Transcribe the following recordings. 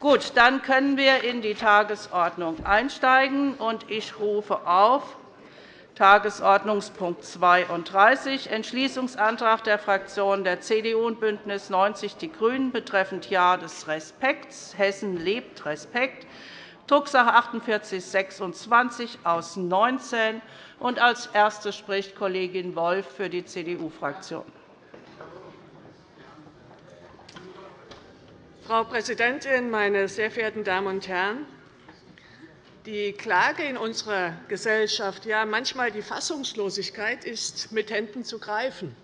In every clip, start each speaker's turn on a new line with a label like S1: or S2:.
S1: Gut, dann können wir in die Tagesordnung einsteigen. Ich rufe auf Tagesordnungspunkt 32, Entschließungsantrag der Fraktionen der CDU und BÜNDNIS 90 die GRÜNEN betreffend Jahr des Respekts. Hessen lebt Respekt, Drucksache 4826 aus 19. Als Erste spricht Kollegin Wolff für die CDU-Fraktion.
S2: Frau Präsidentin, meine sehr verehrten Damen und Herren! Die Klage in unserer Gesellschaft, ja manchmal die Fassungslosigkeit, ist mit Händen zu greifen.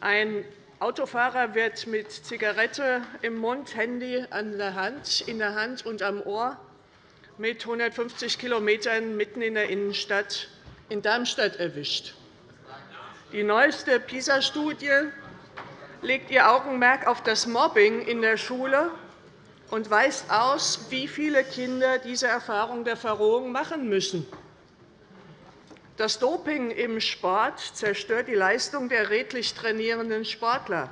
S2: Ein Autofahrer wird mit Zigarette im Mund, Handy in der Hand und am Ohr mit 150 km mitten in der Innenstadt in Darmstadt erwischt. Die neueste PISA-Studie legt ihr Augenmerk auf das Mobbing in der Schule und weist aus, wie viele Kinder diese Erfahrung der Verrohung machen müssen. Das Doping im Sport zerstört die Leistung der redlich trainierenden Sportler.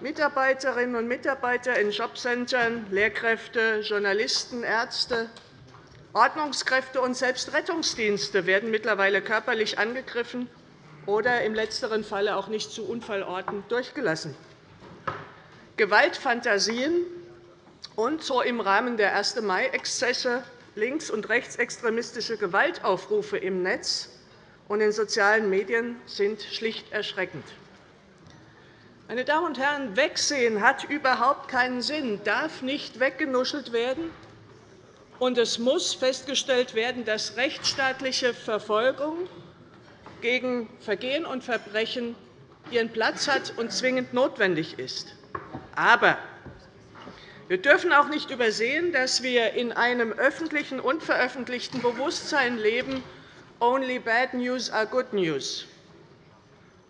S2: Mitarbeiterinnen und Mitarbeiter in Jobcentern, Lehrkräfte, Journalisten, Ärzte, Ordnungskräfte und selbst Rettungsdienste werden mittlerweile körperlich angegriffen oder im letzteren Falle auch nicht zu Unfallorten durchgelassen. Gewaltfantasien und so im Rahmen der 1. Mai-Exzesse links- und rechtsextremistische Gewaltaufrufe im Netz und in sozialen Medien sind schlicht erschreckend. Meine Damen und Herren, Wegsehen hat überhaupt keinen Sinn, darf nicht weggenuschelt werden. Und es muss festgestellt werden, dass rechtsstaatliche Verfolgung gegen Vergehen und Verbrechen ihren Platz hat und zwingend notwendig ist. Aber wir dürfen auch nicht übersehen, dass wir in einem öffentlichen und veröffentlichten Bewusstsein leben, only bad news are good news.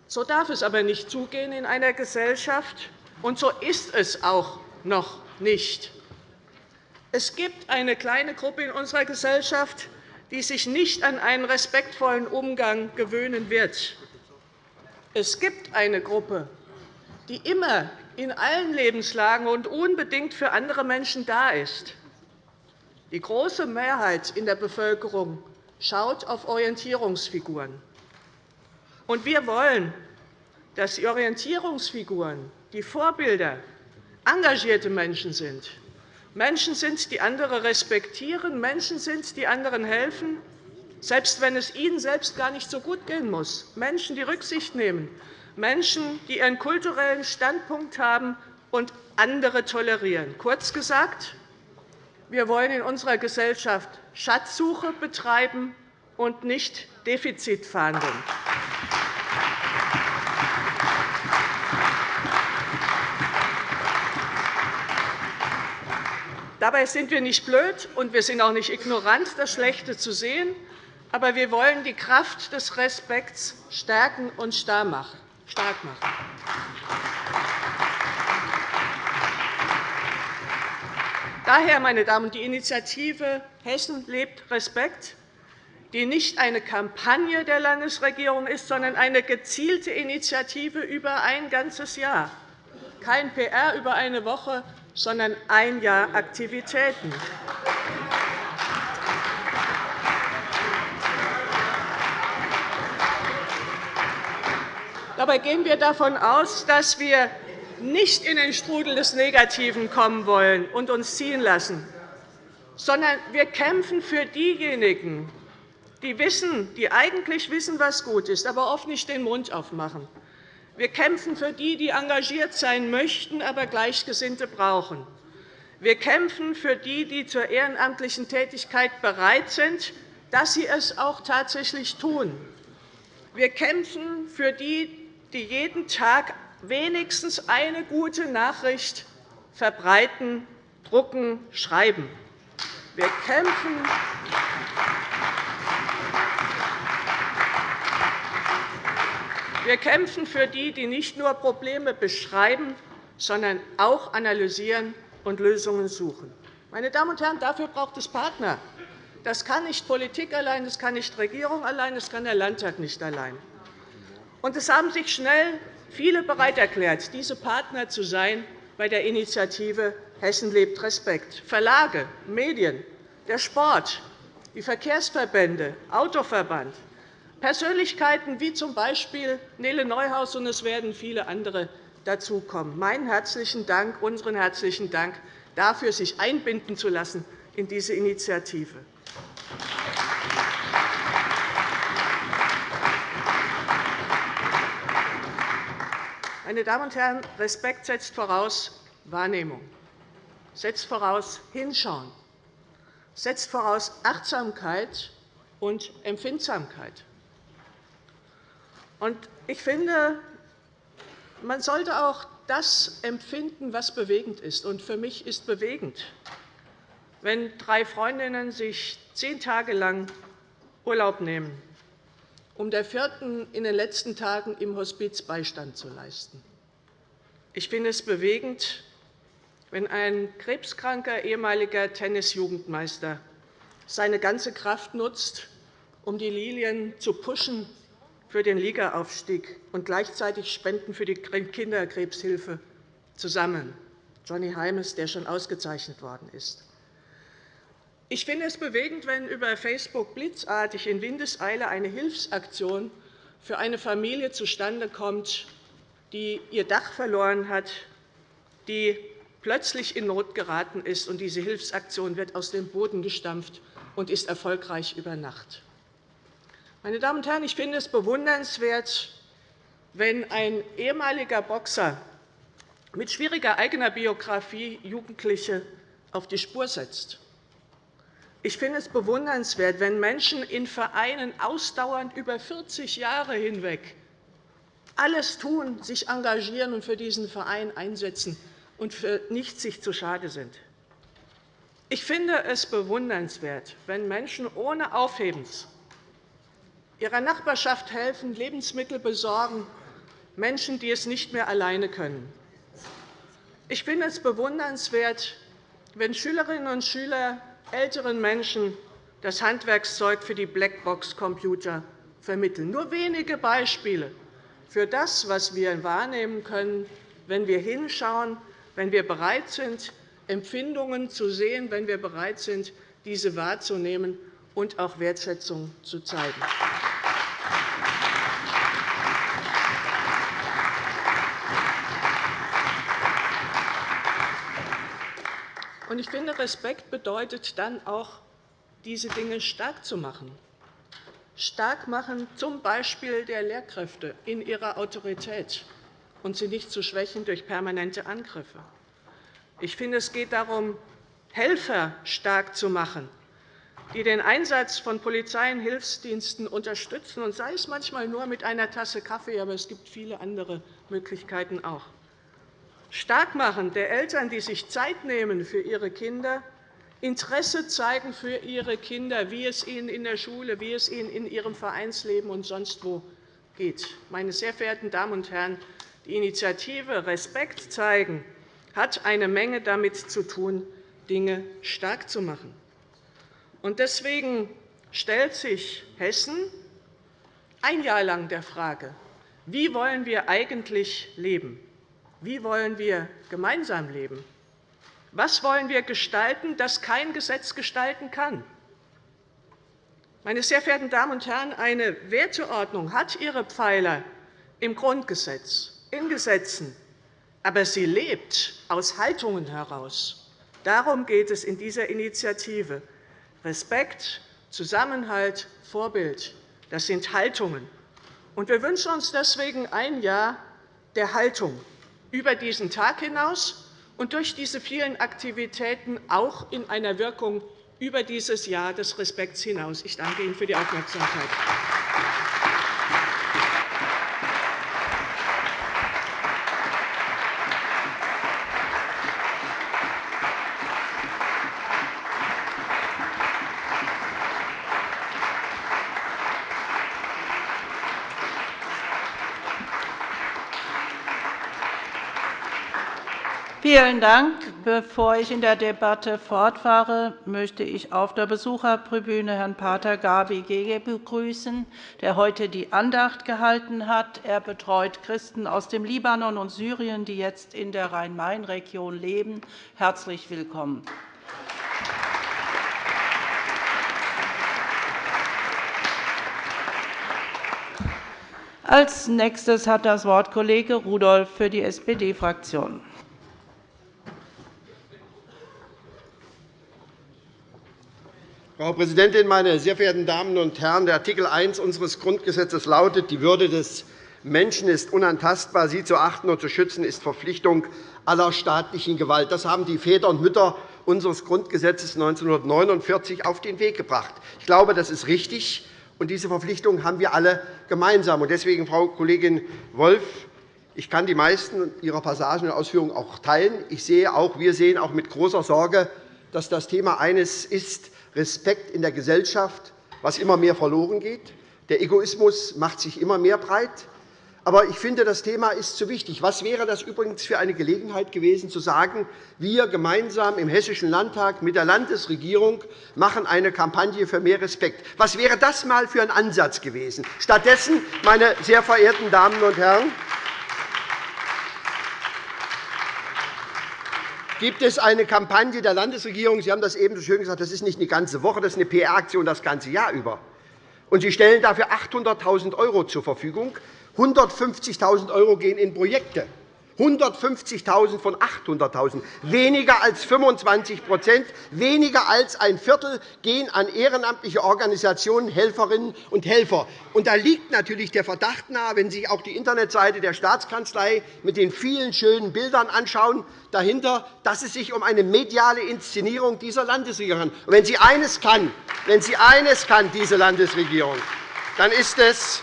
S2: So darf es aber nicht zugehen in einer Gesellschaft, und so ist es auch noch nicht. Es gibt eine kleine Gruppe in unserer Gesellschaft, die sich nicht an einen respektvollen Umgang gewöhnen wird. Es gibt eine Gruppe, die immer in allen Lebenslagen und unbedingt für andere Menschen da ist. Die große Mehrheit in der Bevölkerung schaut auf Orientierungsfiguren. Und wir wollen, dass die Orientierungsfiguren, die Vorbilder, engagierte Menschen sind. Menschen sind, die andere respektieren, Menschen sind, die anderen helfen, selbst wenn es ihnen selbst gar nicht so gut gehen muss. Menschen, die Rücksicht nehmen, Menschen, die ihren kulturellen Standpunkt haben und andere tolerieren. Kurz gesagt, wir wollen in unserer Gesellschaft Schatzsuche betreiben und nicht Defizitfahndung. Dabei sind wir nicht blöd, und wir sind auch nicht ignorant, das Schlechte zu sehen. Aber wir wollen die Kraft des Respekts stärken und stark machen. Daher, meine Damen die Initiative Hessen lebt Respekt, die nicht eine Kampagne der Landesregierung ist, sondern eine gezielte Initiative über ein ganzes Jahr. Kein PR über eine Woche, sondern ein Jahr Aktivitäten. Dabei gehen wir davon aus, dass wir nicht in den Strudel des Negativen kommen wollen und uns ziehen lassen, sondern wir kämpfen für diejenigen, die, wissen, die eigentlich wissen, was gut ist, aber oft nicht den Mund aufmachen. Wir kämpfen für die, die engagiert sein möchten, aber Gleichgesinnte brauchen. Wir kämpfen für die, die zur ehrenamtlichen Tätigkeit bereit sind, dass sie es auch tatsächlich tun. Wir kämpfen für die, die jeden Tag wenigstens eine gute Nachricht verbreiten, drucken, schreiben. Wir kämpfen Wir kämpfen für die, die nicht nur Probleme beschreiben, sondern auch analysieren und Lösungen suchen. Meine Damen und Herren, dafür braucht es Partner. Das kann nicht Politik allein, das kann nicht Regierung allein, das kann der Landtag nicht allein. Es haben sich schnell viele bereit erklärt, diese Partner zu sein bei der Initiative Hessen lebt Respekt. Verlage, Medien, der Sport, die Verkehrsverbände, Autoverband, Persönlichkeiten wie z. B. Nele Neuhaus, und es werden viele andere dazukommen. Meinen herzlichen Dank, unseren herzlichen Dank dafür, sich einbinden zu lassen in diese Initiative. Meine Damen und Herren, Respekt setzt voraus Wahrnehmung, setzt voraus Hinschauen, setzt voraus Achtsamkeit und Empfindsamkeit. Ich finde, man sollte auch das empfinden, was bewegend ist. Und für mich ist bewegend, wenn drei Freundinnen sich zehn Tage lang Urlaub nehmen, um der vierten in den letzten Tagen im Hospiz Beistand zu leisten. Ich finde es bewegend, wenn ein krebskranker ehemaliger Tennisjugendmeister seine ganze Kraft nutzt, um die Lilien zu pushen für den Ligaaufstieg und gleichzeitig Spenden für die Kinderkrebshilfe zu sammeln. Johnny Heimes, der schon ausgezeichnet worden ist. Ich finde es bewegend, wenn über Facebook blitzartig in Windeseile eine Hilfsaktion für eine Familie zustande kommt, die ihr Dach verloren hat, die plötzlich in Not geraten ist. und Diese Hilfsaktion wird aus dem Boden gestampft und ist erfolgreich über Nacht. Meine Damen und Herren, ich finde es bewundernswert, wenn ein ehemaliger Boxer mit schwieriger eigener Biografie Jugendliche auf die Spur setzt. Ich finde es bewundernswert, wenn Menschen in Vereinen ausdauernd über 40 Jahre hinweg alles tun, sich engagieren und für diesen Verein einsetzen und für nichts sich zu schade sind. Ich finde es bewundernswert, wenn Menschen ohne Aufhebens ihrer Nachbarschaft helfen, Lebensmittel besorgen, Menschen, die es nicht mehr alleine können. Ich finde es bewundernswert, wenn Schülerinnen und Schüler älteren Menschen das Handwerkszeug für die Blackbox-Computer vermitteln. Nur wenige Beispiele für das, was wir wahrnehmen können, wenn wir hinschauen, wenn wir bereit sind, Empfindungen zu sehen, wenn wir bereit sind, diese wahrzunehmen und auch Wertschätzung zu zeigen. Ich finde, Respekt bedeutet dann auch, diese Dinge stark zu machen. Stark machen, z. B. der Lehrkräfte in ihrer Autorität und sie nicht zu schwächen durch permanente Angriffe. Ich finde, es geht darum, Helfer stark zu machen, die den Einsatz von Polizei und Hilfsdiensten unterstützen, und sei es manchmal nur mit einer Tasse Kaffee, aber es gibt viele andere Möglichkeiten auch. Stark machen der Eltern, die sich Zeit nehmen für ihre Kinder, Interesse zeigen für ihre Kinder, wie es ihnen in der Schule, wie es ihnen in ihrem Vereinsleben und sonst wo geht. Meine sehr verehrten Damen und Herren, die Initiative Respekt zeigen hat eine Menge damit zu tun, Dinge stark zu machen. Deswegen stellt sich Hessen ein Jahr lang der Frage, wie wollen wir eigentlich leben? Wie wollen wir gemeinsam leben? Was wollen wir gestalten, das kein Gesetz gestalten kann? Meine sehr verehrten Damen und Herren, eine Werteordnung hat ihre Pfeiler im Grundgesetz, in Gesetzen, aber sie lebt aus Haltungen heraus. Darum geht es in dieser Initiative. Respekt, Zusammenhalt, Vorbild, das sind Haltungen. Wir wünschen uns deswegen ein Jahr der Haltung über diesen Tag hinaus und durch diese vielen Aktivitäten auch in einer Wirkung über dieses Jahr des Respekts hinaus. Ich danke Ihnen für die Aufmerksamkeit.
S1: Vielen Dank. Bevor ich in der Debatte fortfahre, möchte ich auf der Besuchertribüne Herrn Pater Gabi Gege begrüßen, der heute die Andacht gehalten hat. Er betreut Christen aus dem Libanon und Syrien, die jetzt in der Rhein-Main-Region leben. Herzlich willkommen. Als nächstes hat das Wort Kollege Rudolph für die SPD-Fraktion.
S3: Frau Präsidentin, meine sehr verehrten Damen und Herren! Der Artikel 1 unseres Grundgesetzes lautet, die Würde des Menschen ist unantastbar. Sie zu achten und zu schützen ist Verpflichtung aller staatlichen Gewalt. Das haben die Väter und Mütter unseres Grundgesetzes 1949 auf den Weg gebracht. Ich glaube, das ist richtig, und diese Verpflichtung haben wir alle gemeinsam. Deswegen, Frau Kollegin Wolff, ich kann die meisten Ihrer Passagen und Ausführungen auch teilen. Ich sehe auch, wir sehen auch mit großer Sorge, dass das Thema eines ist, Respekt in der Gesellschaft, was immer mehr verloren geht. Der Egoismus macht sich immer mehr breit. Aber ich finde, das Thema ist zu wichtig. Was wäre das übrigens für eine Gelegenheit gewesen, zu sagen, wir gemeinsam im Hessischen Landtag mit der Landesregierung machen eine Kampagne für mehr Respekt? Was wäre das einmal für ein Ansatz gewesen? Stattdessen, meine sehr verehrten Damen und Herren, gibt es eine Kampagne der Landesregierung. Sie haben das eben so schön gesagt, das ist nicht eine ganze Woche, das ist eine PR-Aktion das ganze Jahr über. Und Sie stellen dafür 800.000 € zur Verfügung. 150.000 € gehen in Projekte. 150.000 von 800.000, weniger als 25% weniger als ein Viertel gehen an ehrenamtliche Organisationen, Helferinnen und Helfer. Und da liegt natürlich der Verdacht nahe, wenn Sie sich auch die Internetseite der Staatskanzlei mit den vielen schönen Bildern anschauen, dahinter, dass es sich um eine mediale Inszenierung dieser Landesregierung handelt. Wenn sie eines kann, wenn sie eines kann, diese Landesregierung, dann ist es,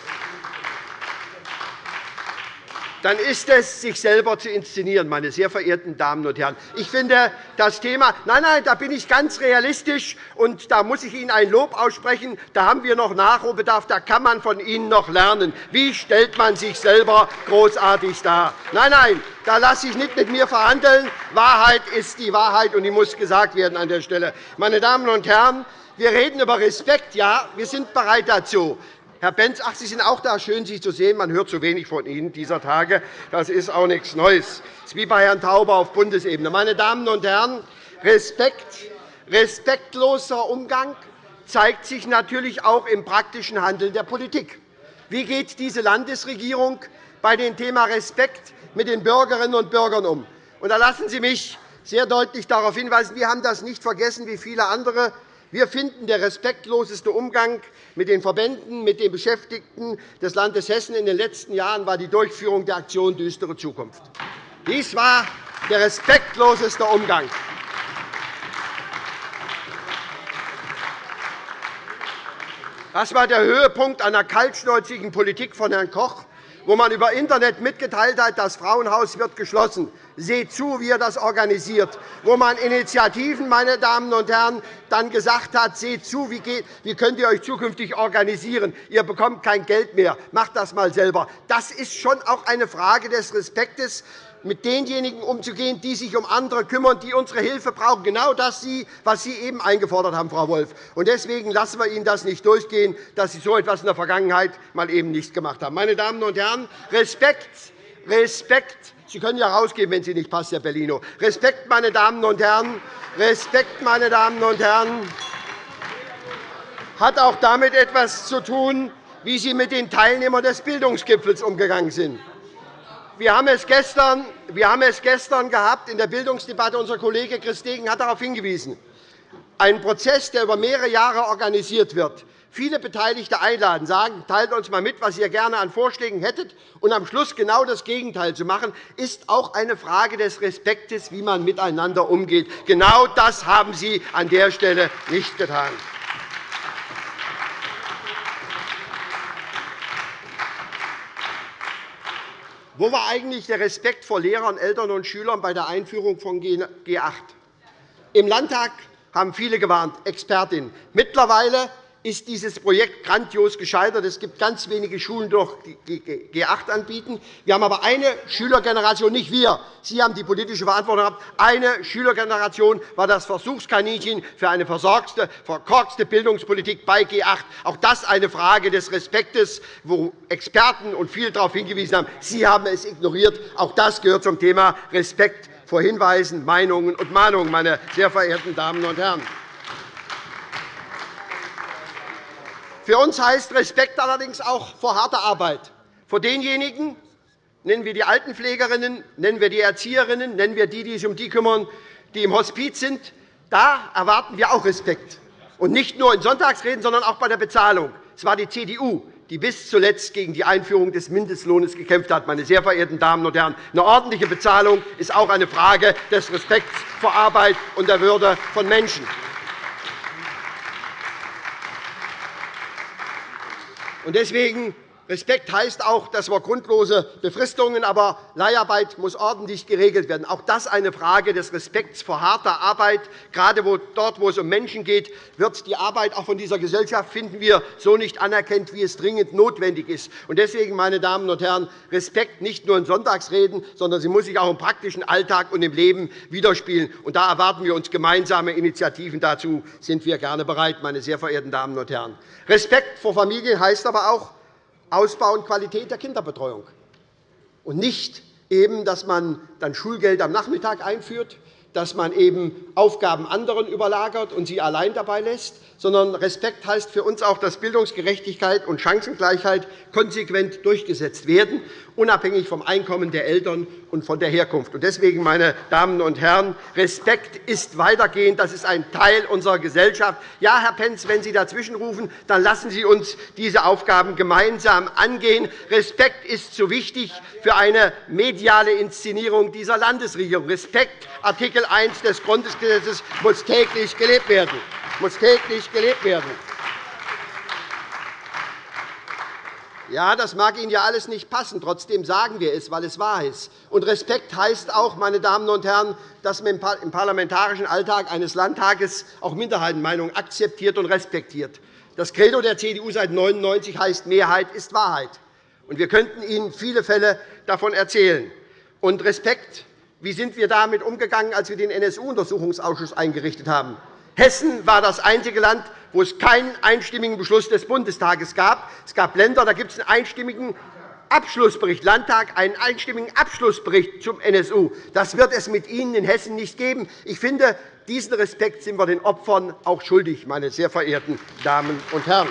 S3: dann ist es, sich selber zu inszenieren, meine sehr verehrten Damen und Herren. Ich finde das Thema, nein, nein, da bin ich ganz realistisch, und da muss ich Ihnen ein Lob aussprechen. Da haben wir noch Nachholbedarf, da kann man von Ihnen noch lernen. Wie stellt man sich selber großartig dar? Nein, nein, da lasse ich nicht mit mir verhandeln. Wahrheit ist die Wahrheit, und die muss gesagt werden an der Stelle. Meine Damen und Herren, wir reden über Respekt. Ja, wir sind bereit dazu. Herr Benz, ach, Sie sind auch da. Schön, Sie zu sehen. Man hört zu wenig von Ihnen dieser Tage. Das ist auch nichts Neues. Das ist wie bei Herrn Tauber auf Bundesebene. Meine Damen und Herren, Respekt, respektloser Umgang zeigt sich natürlich auch im praktischen Handeln der Politik. Wie geht diese Landesregierung bei dem Thema Respekt mit den Bürgerinnen und Bürgern um? da lassen Sie mich sehr deutlich darauf hinweisen, wir haben das nicht vergessen wie viele andere wir finden, der respektloseste Umgang mit den Verbänden, mit den Beschäftigten des Landes Hessen in den letzten Jahren war die Durchführung der Aktion Düstere Zukunft. Dies war der respektloseste Umgang. Das war der Höhepunkt einer kaltschnäuzigen Politik von Herrn Koch, wo man über Internet mitgeteilt hat, das Frauenhaus wird geschlossen. Seht zu, wie er das organisiert. Wo man Initiativen, meine Damen und Herren, dann gesagt hat, seht zu, wie, geht, wie könnt ihr euch zukünftig organisieren. Ihr bekommt kein Geld mehr. Macht das einmal selber. Das ist schon auch eine Frage des Respektes mit denjenigen umzugehen, die sich um andere kümmern, die unsere Hilfe brauchen. Genau das, was Sie eben eingefordert haben, Frau Wolff. Deswegen lassen wir Ihnen das nicht durchgehen, dass Sie so etwas in der Vergangenheit mal eben nicht gemacht haben. Meine Damen und Herren, Respekt, Respekt. Sie können ja rausgehen, wenn Sie nicht passt, Herr Bellino. Respekt, meine Damen und Herren. Respekt, meine Damen und Herren, hat auch damit etwas zu tun, wie Sie mit den Teilnehmern des Bildungsgipfels umgegangen sind. Wir haben es gestern, wir haben es gestern gehabt in der Bildungsdebatte. Unser Kollege Chris Degen hat darauf hingewiesen. Ein Prozess, der über mehrere Jahre organisiert wird, viele Beteiligte einladen, sagen, teilt uns einmal mit, was ihr gerne an Vorschlägen hättet, und am Schluss genau das Gegenteil zu machen, ist auch eine Frage des Respektes, wie man miteinander umgeht. Genau das haben Sie an der Stelle nicht getan. Wo war eigentlich der Respekt vor Lehrern, Eltern und Schülern bei der Einführung von G8? Im Landtag haben viele gewarnt, Expertinnen. Mittlerweile ist dieses Projekt grandios gescheitert. Es gibt ganz wenige Schulen, die G 8 anbieten. Wir haben aber eine Schülergeneration, nicht wir, Sie haben die politische Verantwortung gehabt. Eine Schülergeneration war das Versuchskaninchen für eine versorgte, verkorkste Bildungspolitik bei G 8. Auch das eine Frage des Respektes, wo Experten und viele darauf hingewiesen haben. Sie haben es ignoriert. Auch das gehört zum Thema Respekt vor Hinweisen, Meinungen und Mahnungen, meine sehr verehrten Damen und Herren. Für uns heißt Respekt allerdings auch vor harter Arbeit, vor denjenigen, nennen wir die Altenpflegerinnen, nennen wir die Erzieherinnen, nennen wir die, die sich um die kümmern, die im Hospiz sind. Da erwarten wir auch Respekt, und nicht nur in Sonntagsreden, sondern auch bei der Bezahlung. Es war die CDU, die bis zuletzt gegen die Einführung des Mindestlohns gekämpft hat. Meine sehr verehrten Damen und Herren, eine ordentliche Bezahlung ist auch eine Frage des Respekts vor Arbeit und der Würde von Menschen. Deswegen Respekt heißt auch, dass wir grundlose Befristungen, aber Leiharbeit muss ordentlich geregelt werden. Auch das ist eine Frage des Respekts vor harter Arbeit. Gerade dort, wo es um Menschen geht, wird die Arbeit auch von dieser Gesellschaft finden wir so nicht anerkannt, wie es dringend notwendig ist. Deswegen, meine Damen und Herren, Respekt nicht nur in Sonntagsreden, sondern sie muss sich auch im praktischen Alltag und im Leben widerspiegeln. Da erwarten wir uns gemeinsame Initiativen. Dazu sind wir gerne bereit, meine sehr verehrten Damen und Herren. Respekt vor Familien heißt aber auch, Ausbau und Qualität der Kinderbetreuung. Und nicht eben, dass man dann Schulgeld am Nachmittag einführt, dass man eben Aufgaben anderen überlagert und sie allein dabei lässt, sondern Respekt heißt für uns auch, dass Bildungsgerechtigkeit und Chancengleichheit konsequent durchgesetzt werden, unabhängig vom Einkommen der Eltern und von der Herkunft. Deswegen, meine Damen und Herren, Respekt ist weitergehend. Das ist ein Teil unserer Gesellschaft. Ja, Herr Pentz, wenn Sie dazwischenrufen, dann lassen Sie uns diese Aufgaben gemeinsam angehen. Respekt ist zu wichtig für eine mediale Inszenierung dieser Landesregierung. Respekt, Artikel 1 des Grundgesetzes, muss täglich gelebt werden. Muss täglich gelebt werden. Ja, das mag Ihnen ja alles nicht passen. Trotzdem sagen wir es, weil es wahr ist. Und Respekt heißt auch, meine Damen und Herren, dass man im parlamentarischen Alltag eines Landtages auch Minderheitenmeinungen akzeptiert und respektiert. Das Credo der CDU seit 1999 heißt, Mehrheit ist Wahrheit. Und wir könnten Ihnen viele Fälle davon erzählen. Und Respekt, wie sind wir damit umgegangen, als wir den NSU-Untersuchungsausschuss eingerichtet haben? Hessen war das einzige Land, wo es keinen einstimmigen Beschluss des Bundestages gab. Es gab Länder, da gibt es einen einstimmigen Abschlussbericht, Landtag einen einstimmigen Abschlussbericht zum NSU. Das wird es mit Ihnen in Hessen nicht geben. Ich finde, diesen Respekt sind wir den Opfern auch schuldig, meine sehr verehrten Damen und Herren.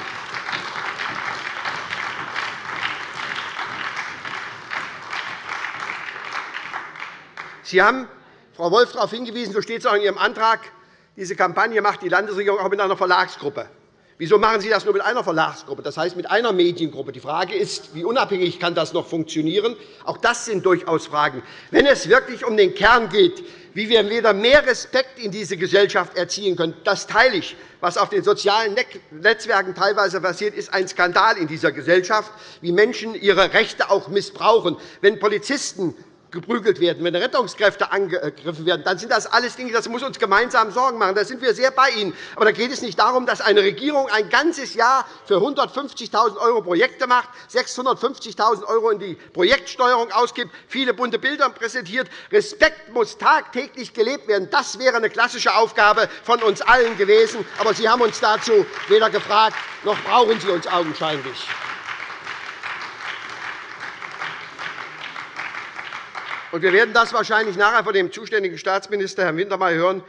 S3: Sie haben, Frau Wolf, darauf hingewiesen, so steht es auch in Ihrem Antrag, diese Kampagne macht die Landesregierung auch mit einer Verlagsgruppe. Wieso machen Sie das nur mit einer Verlagsgruppe, das heißt mit einer Mediengruppe? Die Frage ist, wie unabhängig kann das noch funktionieren? Auch das sind durchaus Fragen. Wenn es wirklich um den Kern geht, wie wir wieder mehr Respekt in diese Gesellschaft erziehen können, das teile ich. Was auf den sozialen Netzwerken teilweise passiert, ist ein Skandal in dieser Gesellschaft, wie Menschen ihre Rechte auch missbrauchen. Wenn Polizisten geprügelt werden, wenn Rettungskräfte angegriffen werden, dann sind das alles Dinge, das muss uns gemeinsam Sorgen machen. Da sind wir sehr bei Ihnen. Aber da geht es nicht darum, dass eine Regierung ein ganzes Jahr für 150.000 € Projekte macht, 650.000 € in die Projektsteuerung ausgibt, viele bunte Bilder präsentiert. Respekt muss tagtäglich gelebt werden. Das wäre eine klassische Aufgabe von uns allen gewesen. Aber Sie haben uns dazu weder gefragt, noch brauchen Sie uns augenscheinlich. Wir werden das wahrscheinlich nachher von dem zuständigen Staatsminister, Herrn Wintermeyer, hören.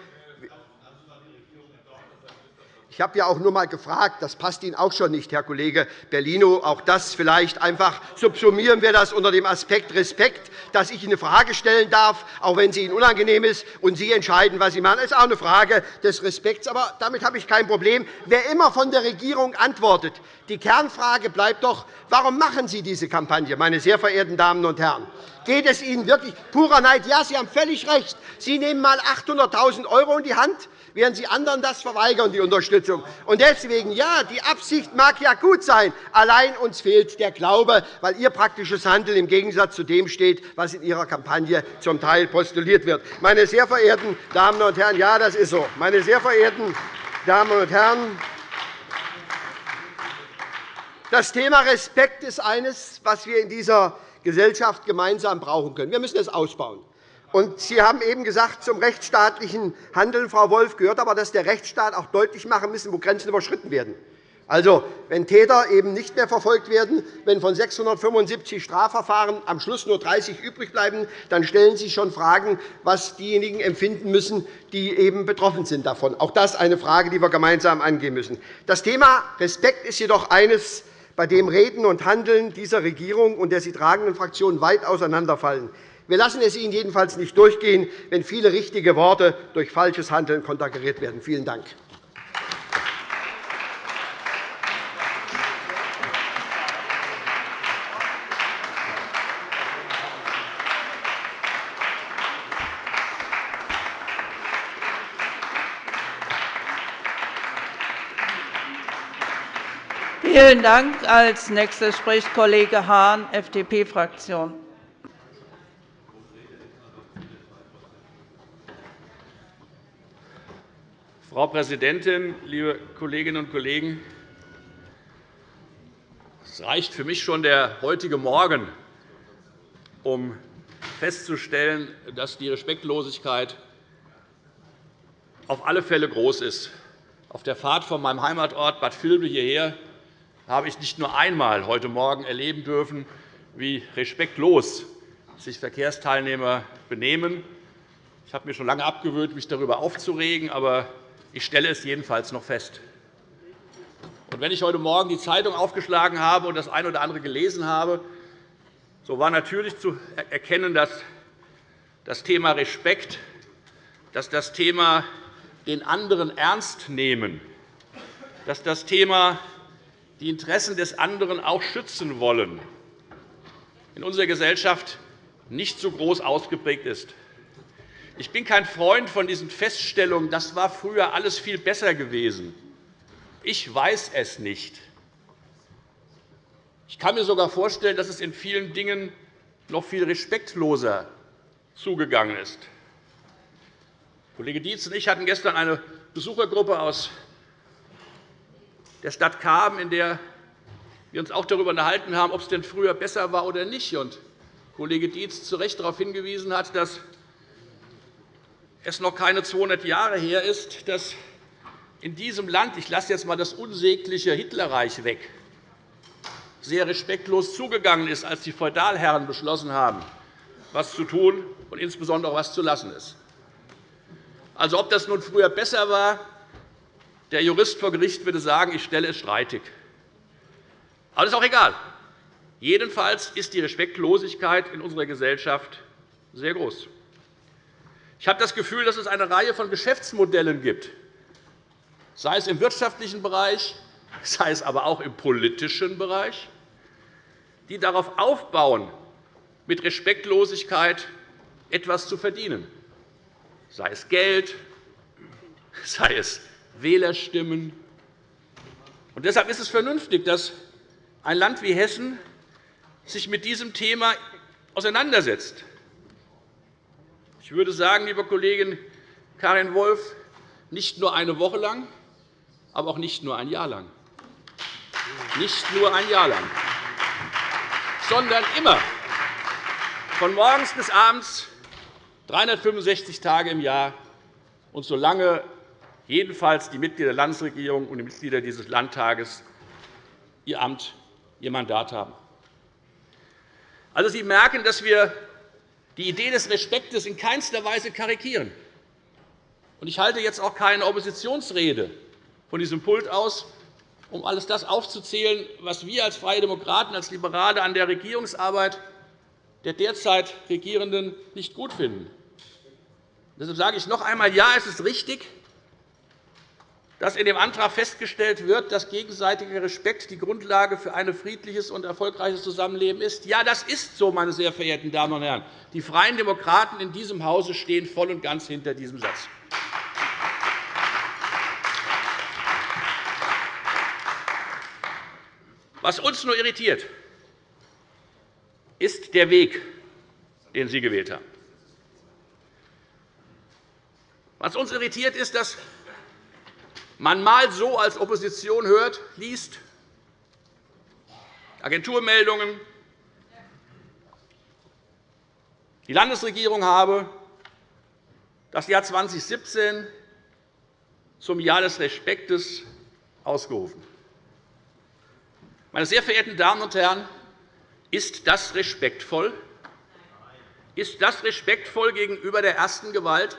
S3: Ich habe ja auch nur einmal gefragt, das passt Ihnen auch schon nicht, Herr Kollege Bellino. Auch das vielleicht einfach subsumieren wir das unter dem Aspekt Respekt, dass ich Ihnen eine Frage stellen darf, auch wenn sie Ihnen unangenehm ist, und Sie entscheiden, was Sie machen. Das ist auch eine Frage des Respekts. Aber damit habe ich kein Problem. Wer immer von der Regierung antwortet, die Kernfrage bleibt doch, warum machen Sie diese Kampagne, meine sehr verehrten Damen und Herren? Geht es Ihnen wirklich purer Neid? Ja, Sie haben völlig recht. Sie nehmen einmal 800.000 € in die Hand während Sie anderen das verweigern, die Unterstützung. Und deswegen, ja, die Absicht mag ja gut sein. Allein uns fehlt der Glaube, weil Ihr praktisches Handeln im Gegensatz zu dem steht, was in Ihrer Kampagne zum Teil postuliert wird. Meine sehr verehrten Damen und Herren, ja, das ist so. Meine sehr verehrten Damen und Herren, Das Thema Respekt ist eines, was wir in dieser Gesellschaft gemeinsam brauchen können. Wir müssen es ausbauen. Sie haben eben gesagt, zum rechtsstaatlichen Handeln, Frau Wolf, gehört aber, dass der Rechtsstaat auch deutlich machen muss, wo Grenzen überschritten werden. Also, wenn Täter eben nicht mehr verfolgt werden, wenn von 675 Strafverfahren am Schluss nur 30 übrig bleiben, dann stellen sich schon Fragen, was diejenigen empfinden müssen, die eben betroffen sind davon. Auch das ist eine Frage, die wir gemeinsam angehen müssen. Das Thema Respekt ist jedoch eines, bei dem Reden und Handeln dieser Regierung und der sie tragenden Fraktionen weit auseinanderfallen. Wir lassen es Ihnen jedenfalls nicht durchgehen, wenn viele richtige Worte durch falsches Handeln konterkariert werden. Vielen Dank.
S1: Vielen Dank. Als Nächster spricht Kollege Hahn, FDP-Fraktion.
S4: Frau Präsidentin, liebe Kolleginnen und Kollegen! Es reicht für mich schon der heutige Morgen, um festzustellen, dass die Respektlosigkeit auf alle Fälle groß ist. Auf der Fahrt von meinem Heimatort Bad Vilbel hierher habe ich nicht nur einmal heute Morgen erleben dürfen, wie respektlos sich Verkehrsteilnehmer benehmen. Ich habe mir schon lange abgewöhnt, mich darüber aufzuregen, aber ich stelle es jedenfalls noch fest. Wenn ich heute Morgen die Zeitung aufgeschlagen habe und das eine oder andere gelesen habe, so war natürlich zu erkennen, dass das Thema Respekt, dass das Thema den anderen ernst nehmen, dass das Thema die Interessen des anderen auch schützen wollen, in unserer Gesellschaft nicht so groß ausgeprägt ist. Ich bin kein Freund von diesen Feststellungen, das war früher alles viel besser gewesen. Ich weiß es nicht. Ich kann mir sogar vorstellen, dass es in vielen Dingen noch viel respektloser zugegangen ist. Kollege Dietz und ich hatten gestern eine Besuchergruppe aus der Stadt Kamen, in der wir uns auch darüber unterhalten haben, ob es denn früher besser war oder nicht. Und Kollege Dietz zu Recht darauf hingewiesen hat, dass es noch keine 200 Jahre her ist, dass in diesem Land – ich lasse jetzt einmal das unsägliche Hitlerreich weg – sehr respektlos zugegangen ist, als die Feudalherren beschlossen haben, was zu tun und insbesondere was zu lassen ist. Also, ob das nun früher besser war, der Jurist vor Gericht würde sagen, ich stelle es streitig. Aber das ist auch egal. Jedenfalls ist die Respektlosigkeit in unserer Gesellschaft sehr groß. Ich habe das Gefühl, dass es eine Reihe von Geschäftsmodellen gibt, sei es im wirtschaftlichen Bereich, sei es aber auch im politischen Bereich, die darauf aufbauen, mit Respektlosigkeit etwas zu verdienen, sei es Geld, sei es Wählerstimmen. Und deshalb ist es vernünftig, dass ein Land wie Hessen sich mit diesem Thema auseinandersetzt. Ich würde sagen, liebe Kollegin Karin Wolf, nicht nur eine Woche lang, aber auch nicht nur ein Jahr lang. Nicht nur ein Jahr lang, sondern immer, von morgens bis abends, 365 Tage im Jahr und solange jedenfalls die Mitglieder der Landesregierung und die Mitglieder dieses Landtages ihr Amt, ihr Mandat haben. Also, Sie merken, dass wir die Idee des Respektes in keinster Weise karikieren. Ich halte jetzt auch keine Oppositionsrede von diesem Pult aus, um alles das aufzuzählen, was wir als Freie Demokraten, als Liberale an der Regierungsarbeit der derzeit Regierenden nicht gut finden. Deshalb sage ich noch einmal, ja, es ist richtig, dass in dem Antrag festgestellt wird, dass gegenseitiger Respekt die Grundlage für ein friedliches und erfolgreiches Zusammenleben ist. Ja, das ist so, meine sehr verehrten Damen und Herren. Die Freien Demokraten in diesem Hause stehen voll und ganz hinter diesem Satz. Was uns nur irritiert, ist der Weg, den Sie gewählt haben. Was uns irritiert, ist, dass man mal so als Opposition hört, liest, Agenturmeldungen. Die Landesregierung habe das Jahr 2017 zum Jahr des Respektes ausgerufen. Meine sehr verehrten Damen und Herren, ist das respektvoll? Ist das respektvoll gegenüber der ersten Gewalt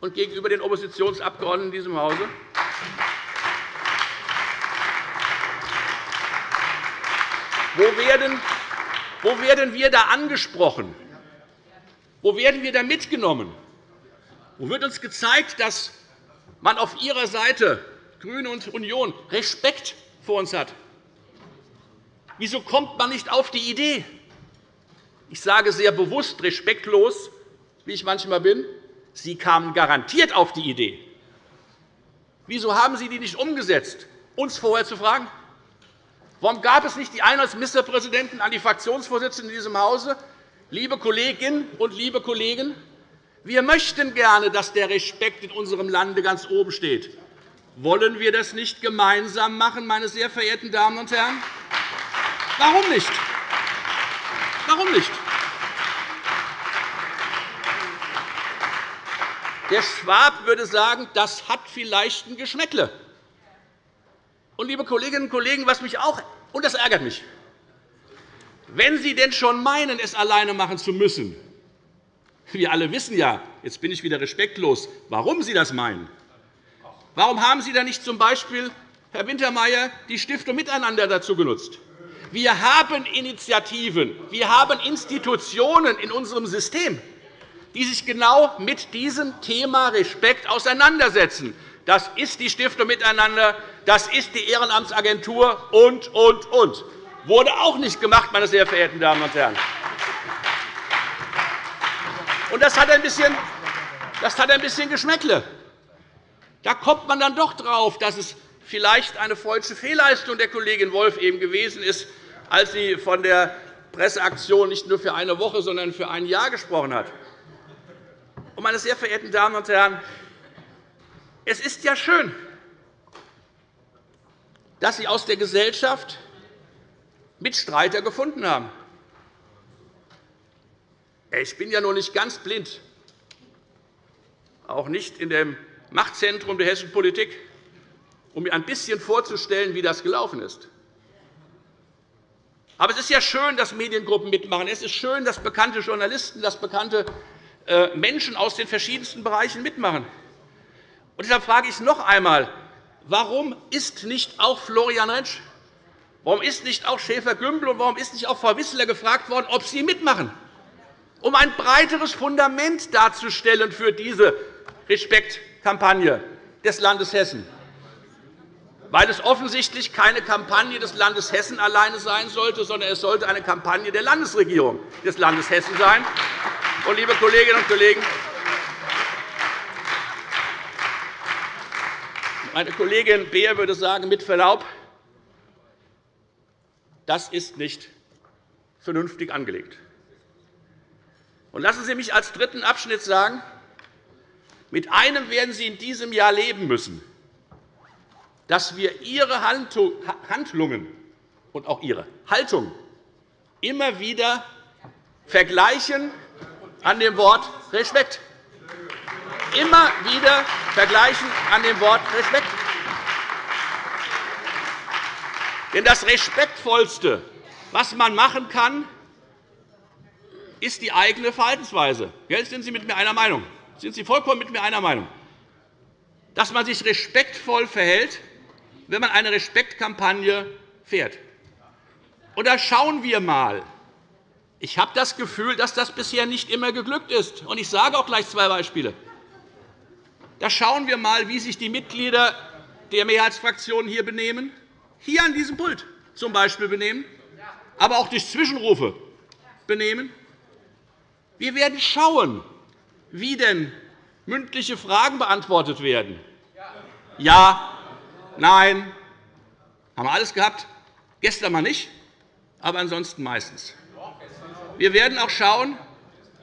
S4: und gegenüber den Oppositionsabgeordneten in diesem Hause? Wo werden, wo werden wir da angesprochen? Wo werden wir da mitgenommen? Wo wird uns gezeigt, dass man auf Ihrer Seite, GRÜNE und Union, Respekt vor uns hat? Wieso kommt man nicht auf die Idee? Ich sage sehr bewusst respektlos, wie ich manchmal bin. Sie kamen garantiert auf die Idee. Wieso haben Sie die nicht umgesetzt, uns vorher zu fragen? Warum gab es nicht die Ein- als Ministerpräsidenten an die Fraktionsvorsitzenden in diesem Hause? Liebe Kolleginnen und liebe Kollegen, wir möchten gerne, dass der Respekt in unserem Lande ganz oben steht. Wollen wir das nicht gemeinsam machen, meine sehr verehrten Damen und Herren? Warum nicht? Warum nicht? Der Schwab würde sagen, das hat vielleicht ein Geschmäckle. Und, liebe Kolleginnen und Kollegen, was mich auch, und das ärgert mich, wenn Sie denn schon meinen, es alleine machen zu müssen, wir alle wissen ja, jetzt bin ich wieder respektlos, warum Sie das meinen. Warum haben Sie da nicht z. B., Herr Wintermeyer, die Stiftung Miteinander dazu genutzt? Wir haben Initiativen, wir haben Institutionen in unserem System, die sich genau mit diesem Thema Respekt auseinandersetzen. Das ist die Stiftung Miteinander, das ist die Ehrenamtsagentur und, und, und. Wurde auch nicht gemacht, meine sehr verehrten Damen und Herren. Und das hat ein bisschen, das hat ein bisschen Geschmäckle. Da kommt man dann doch drauf, dass es vielleicht eine falsche Fehlleistung der Kollegin Wolf eben gewesen ist, als sie von der Presseaktion nicht nur für eine Woche, sondern für ein Jahr gesprochen hat. Meine sehr verehrten Damen und Herren, es ist ja schön, dass Sie aus der Gesellschaft Mitstreiter gefunden haben. Ich bin ja noch nicht ganz blind, auch nicht in dem Machtzentrum der hessischen Politik, um mir ein bisschen vorzustellen, wie das gelaufen ist. Aber es ist ja schön, dass Mediengruppen mitmachen. Es ist schön, dass bekannte Journalisten, dass bekannte Menschen aus den verschiedensten Bereichen mitmachen. Und deshalb frage ich noch einmal, warum ist nicht auch Florian Rentsch, warum ist nicht auch Schäfer-Gümbel und warum ist nicht auch Frau Wissler gefragt worden, ob sie mitmachen, um ein breiteres Fundament darzustellen für diese Respektkampagne des Landes Hessen? Weil es offensichtlich keine Kampagne des Landes Hessen alleine sein sollte, sondern es sollte eine Kampagne der Landesregierung des Landes Hessen sein. Und, liebe Kolleginnen und Kollegen, meine Kollegin Beer würde sagen, mit Verlaub, das ist nicht vernünftig angelegt. Und lassen Sie mich als dritten Abschnitt sagen, mit einem werden Sie in diesem Jahr leben müssen, dass wir Ihre Handlungen und auch Ihre Haltung immer wieder vergleichen an dem Wort Respekt. Immer wieder vergleichen an dem Wort Respekt. Denn das Respektvollste, was man machen kann, ist die eigene Verhaltensweise. Jetzt sind Sie mit mir einer Meinung. Sind Sie vollkommen mit mir einer Meinung? Dass man sich respektvoll verhält, wenn man eine Respektkampagne fährt. Und da schauen wir einmal, ich habe das Gefühl, dass das bisher nicht immer geglückt ist. Ich sage auch gleich zwei Beispiele. Da schauen wir einmal, wie sich die Mitglieder der Mehrheitsfraktionen hier benehmen, hier an diesem Pult zum Beispiel benehmen, aber auch durch Zwischenrufe benehmen. Wir werden schauen, wie denn mündliche Fragen beantwortet werden. Ja, nein, haben wir alles gehabt. Gestern mal nicht, aber ansonsten meistens. Wir werden auch schauen,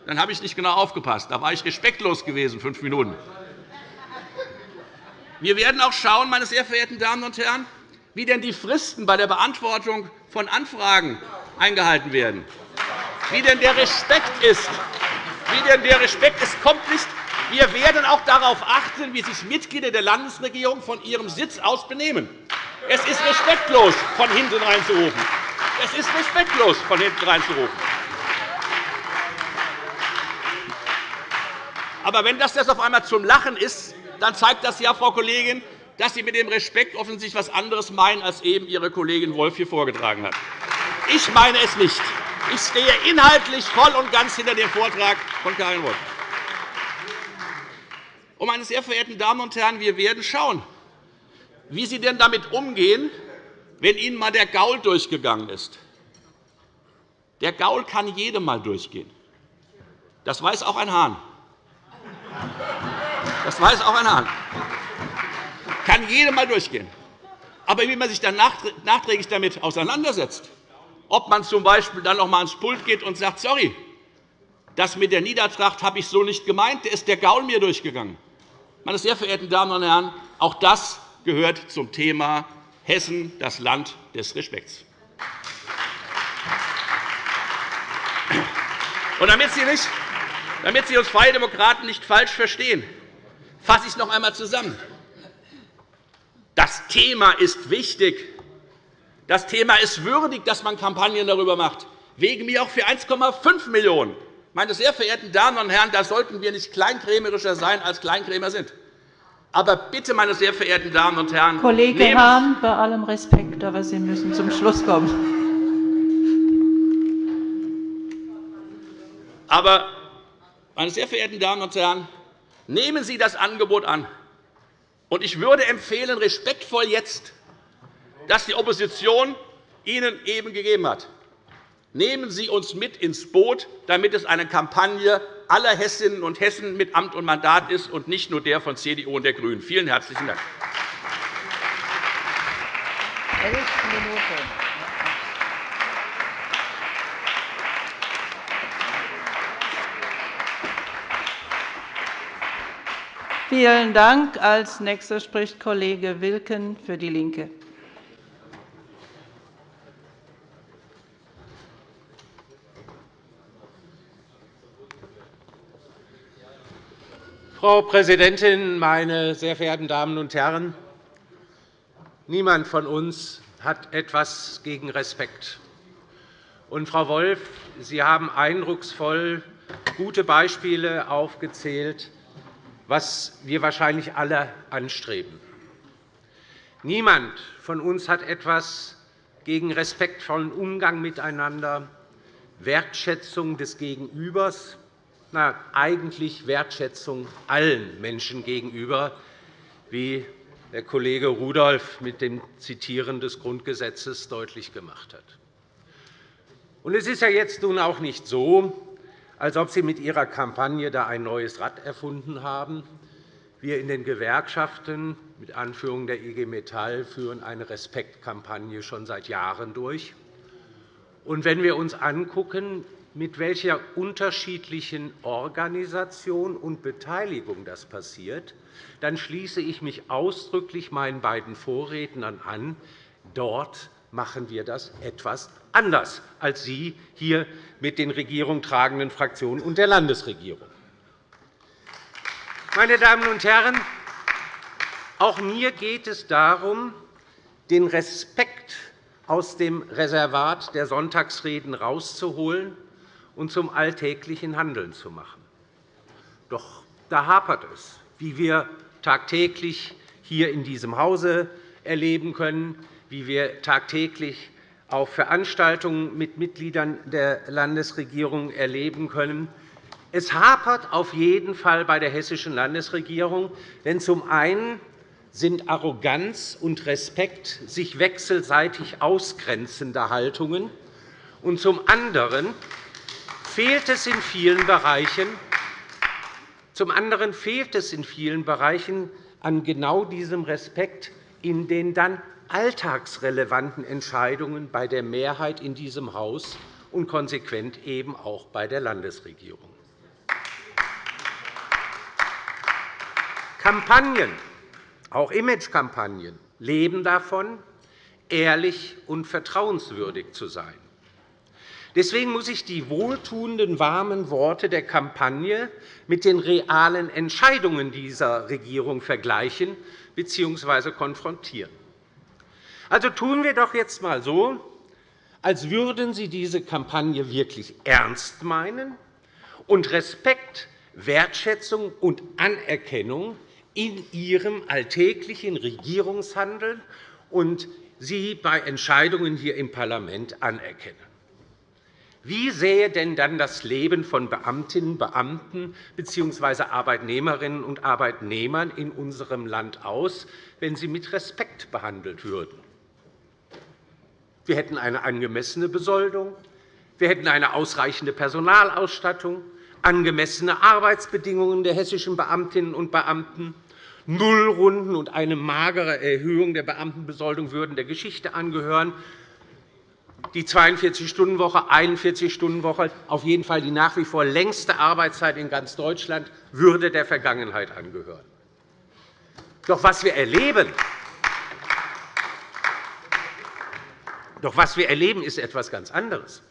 S4: dann habe ich nicht genau aufgepasst. Da war ich respektlos gewesen, fünf Minuten. Wir werden auch schauen, meine sehr verehrten Damen und Herren, wie denn die Fristen bei der Beantwortung von Anfragen eingehalten werden, wie denn der Respekt ist. Wie denn der Respekt ist, kommt nicht. Wir werden auch darauf achten, wie sich Mitglieder der Landesregierung von ihrem Sitz aus benehmen. Es ist respektlos, von hinten reinzurufen. Es ist respektlos, von hinten reinzurufen. Aber wenn das auf einmal zum Lachen ist, dann zeigt das ja, Frau Kollegin, dass Sie mit dem Respekt offensichtlich etwas anderes meinen, als eben Ihre Kollegin Wolf hier vorgetragen hat. Ich meine es nicht. Ich stehe inhaltlich voll und ganz hinter dem Vortrag von Karin Wolf. Und, meine sehr verehrten Damen und Herren, wir werden schauen, wie Sie denn damit umgehen, wenn Ihnen einmal der Gaul durchgegangen ist. Der Gaul kann jedem einmal durchgehen. Das weiß auch ein Hahn. Das weiß auch ein Hahn. Kann jedem einmal durchgehen. Aber wie man sich dann nachträglich damit auseinandersetzt, ob man z. B. dann noch einmal ans Pult geht und sagt, sorry, das mit der Niedertracht habe ich so nicht gemeint, da ist der Gaul mir durchgegangen. Meine sehr verehrten Damen und Herren, auch das gehört zum Thema Hessen, das Land des Respekts. Und damit Sie, nicht, damit Sie uns Freie Demokraten nicht falsch verstehen, fasse ich noch einmal zusammen. Das Thema ist wichtig. Das Thema ist würdig, dass man Kampagnen darüber macht. Wegen mir auch für 1,5 Millionen €. Meine sehr verehrten Damen und Herren, da sollten wir nicht kleinkrämerischer sein, als Kleinkrämer sind. Aber bitte, meine sehr verehrten Damen und Herren,
S1: Kollege Hahn, bei allem Respekt, aber Sie müssen zum Schluss kommen.
S4: Aber, meine sehr verehrten Damen und Herren, nehmen Sie das Angebot an. Und ich würde empfehlen, respektvoll jetzt, dass die Opposition Ihnen eben gegeben hat. Nehmen Sie uns mit ins Boot, damit es eine Kampagne aller Hessinnen und Hessen mit Amt und Mandat ist und nicht nur der von CDU und der GRÜNEN. Vielen herzlichen Dank.
S1: Vielen Dank. Als nächster spricht Kollege Wilken für DIE LINKE.
S5: Frau Präsidentin, meine sehr verehrten Damen und Herren! Niemand von uns hat etwas gegen Respekt. Und, Frau Wolff, Sie haben eindrucksvoll gute Beispiele aufgezählt, was wir wahrscheinlich alle anstreben. Niemand von uns hat etwas gegen respektvollen Umgang miteinander, Wertschätzung des Gegenübers na, eigentlich Wertschätzung allen Menschen gegenüber, wie der Kollege Rudolph mit dem Zitieren des Grundgesetzes deutlich gemacht hat. Es ist ja jetzt nun auch nicht so, als ob Sie mit Ihrer Kampagne da ein neues Rad erfunden haben. Wir in den Gewerkschaften mit Anführung der IG Metall führen eine Respektkampagne schon seit Jahren durch. Und wenn wir uns anschauen, mit welcher unterschiedlichen Organisation und Beteiligung das passiert, dann schließe ich mich ausdrücklich meinen beiden Vorrednern an. Dort machen wir das etwas anders als Sie hier mit den Regierung tragenden Fraktionen und der Landesregierung. Meine Damen und Herren, auch mir geht es darum, den Respekt aus dem Reservat der Sonntagsreden herauszuholen und zum alltäglichen Handeln zu machen. Doch da hapert es, wie wir tagtäglich hier in diesem Hause erleben können, wie wir tagtäglich auf Veranstaltungen mit Mitgliedern der Landesregierung erleben können. Es hapert auf jeden Fall bei der Hessischen Landesregierung, denn zum einen sind Arroganz und Respekt sich wechselseitig ausgrenzende Haltungen, und zum anderen fehlt es in vielen Bereichen, zum anderen fehlt es in vielen Bereichen an genau diesem Respekt in den dann alltagsrelevanten Entscheidungen bei der Mehrheit in diesem Haus und konsequent eben auch bei der Landesregierung. Kampagnen, auch Imagekampagnen, leben davon, ehrlich und vertrauenswürdig zu sein. Deswegen muss ich die wohltuenden, warmen Worte der Kampagne mit den realen Entscheidungen dieser Regierung vergleichen bzw. konfrontieren. Also tun wir doch jetzt einmal so, als würden Sie diese Kampagne wirklich ernst meinen und Respekt, Wertschätzung und Anerkennung in Ihrem alltäglichen Regierungshandeln und Sie bei Entscheidungen hier im Parlament anerkennen. Wie sähe denn dann das Leben von Beamtinnen und Beamten bzw. Arbeitnehmerinnen und Arbeitnehmern in unserem Land aus, wenn sie mit Respekt behandelt würden? Wir hätten eine angemessene Besoldung, wir hätten eine ausreichende Personalausstattung, angemessene Arbeitsbedingungen der hessischen Beamtinnen und Beamten, Nullrunden und eine magere Erhöhung der Beamtenbesoldung würden der Geschichte angehören. Die 42-Stunden-Woche, 41-Stunden-Woche, auf jeden Fall die nach wie vor längste Arbeitszeit in ganz Deutschland, würde der Vergangenheit angehören. Doch was wir erleben, doch was wir erleben, ist etwas ganz anderes.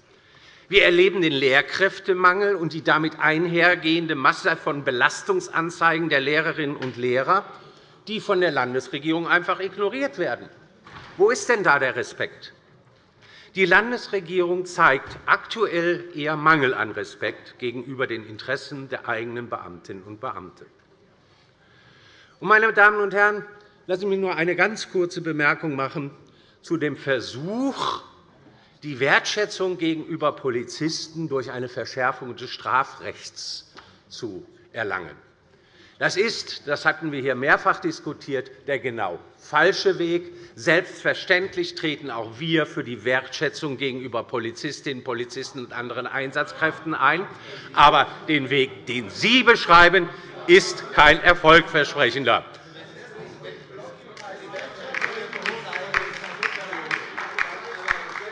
S5: Wir erleben den Lehrkräftemangel und die damit einhergehende Masse von Belastungsanzeigen der Lehrerinnen und Lehrer, die von der Landesregierung einfach ignoriert werden. Wo ist denn da der Respekt? Die Landesregierung zeigt aktuell eher Mangel an Respekt gegenüber den Interessen der eigenen Beamtinnen und Beamten. Meine Damen und Herren, lassen Sie mich nur eine ganz kurze Bemerkung machen zu dem Versuch, die Wertschätzung gegenüber Polizisten durch eine Verschärfung des Strafrechts zu erlangen. Das ist, das hatten wir hier mehrfach diskutiert, der genau falsche Weg. Selbstverständlich treten auch wir für die Wertschätzung gegenüber Polizistinnen, Polizisten und anderen Einsatzkräften ein. Aber den Weg, den Sie beschreiben, ist kein erfolgversprechender.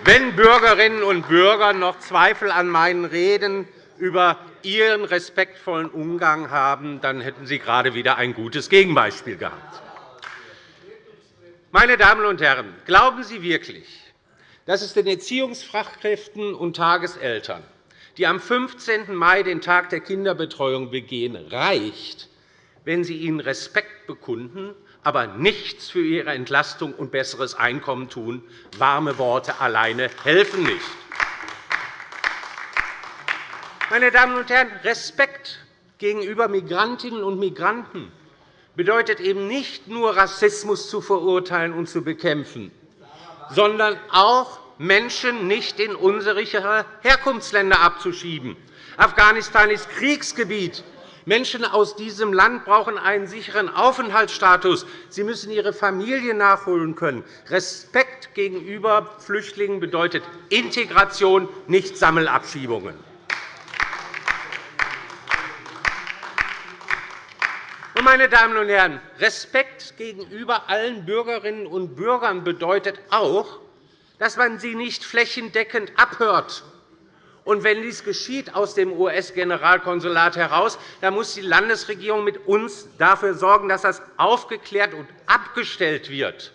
S5: Wenn Bürgerinnen und Bürger noch Zweifel an meinen Reden über Ihren respektvollen Umgang haben, dann hätten Sie gerade wieder ein gutes Gegenbeispiel gehabt. Meine Damen und Herren, glauben Sie wirklich, dass es den Erziehungsfachkräften und Tageseltern, die am 15. Mai den Tag der Kinderbetreuung begehen, reicht, wenn Sie ihnen Respekt bekunden, aber nichts für ihre Entlastung und besseres Einkommen tun? Warme Worte alleine helfen nicht. Meine Damen und Herren, Respekt gegenüber Migrantinnen und Migranten bedeutet eben nicht nur, Rassismus zu verurteilen und zu bekämpfen, sondern auch, Menschen nicht in unsere Herkunftsländer abzuschieben. Afghanistan ist Kriegsgebiet. Menschen aus diesem Land brauchen einen sicheren Aufenthaltsstatus. Sie müssen ihre Familie nachholen können. Respekt gegenüber Flüchtlingen bedeutet Integration, nicht Sammelabschiebungen. Meine Damen und Herren, Respekt gegenüber allen Bürgerinnen und Bürgern bedeutet auch, dass man sie nicht flächendeckend abhört. Und wenn dies geschieht aus dem US-Generalkonsulat heraus, dann muss die Landesregierung mit uns dafür sorgen, dass das aufgeklärt und abgestellt wird.